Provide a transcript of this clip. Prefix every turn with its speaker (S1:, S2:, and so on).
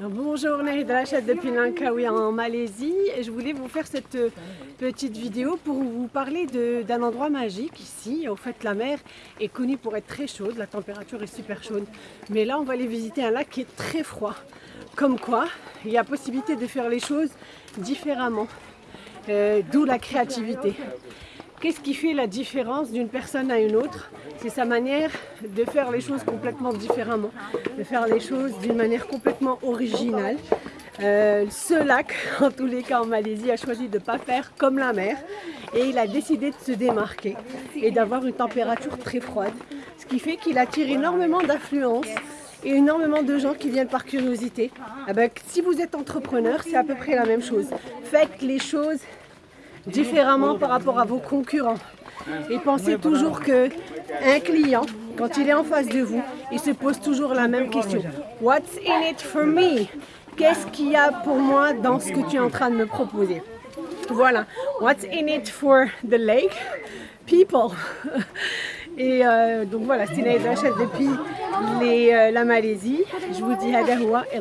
S1: Bonjour, Nahid Rachad depuis Langkawi en Malaisie je voulais vous faire cette euh, petite vidéo pour vous parler d'un endroit magique ici. Au fait, la mer est connue pour être très chaude, la température est super chaude. Mais là, on va aller visiter un lac qui est très froid. Comme quoi, il y a possibilité de faire les choses différemment, euh, d'où la créativité. Qu'est-ce qui fait la différence d'une personne à une autre? C'est sa manière de faire les choses complètement différemment, de faire les choses d'une manière complètement originale. Euh, ce lac, en tous les cas en Malaisie, a choisi de ne pas faire comme la mer et il a décidé de se démarquer et d'avoir une température très froide, ce qui fait qu'il attire énormément d'affluence et énormément de gens qui viennent par curiosité. Eh ben, si vous êtes entrepreneur, c'est à peu près la même chose. Faites les choses différemment par rapport à vos concurrents. Et pensez toujours que un client, quand il est en face de vous, il se pose toujours la même question. What's in it for me? Qu'est-ce qu'il y a pour moi dans ce que tu es en train de me proposer? Voilà. What's in it for the lake? People. Et euh, donc voilà, c'est Naïd Rachad depuis euh, la Malaisie. Je vous dis Hadahoua et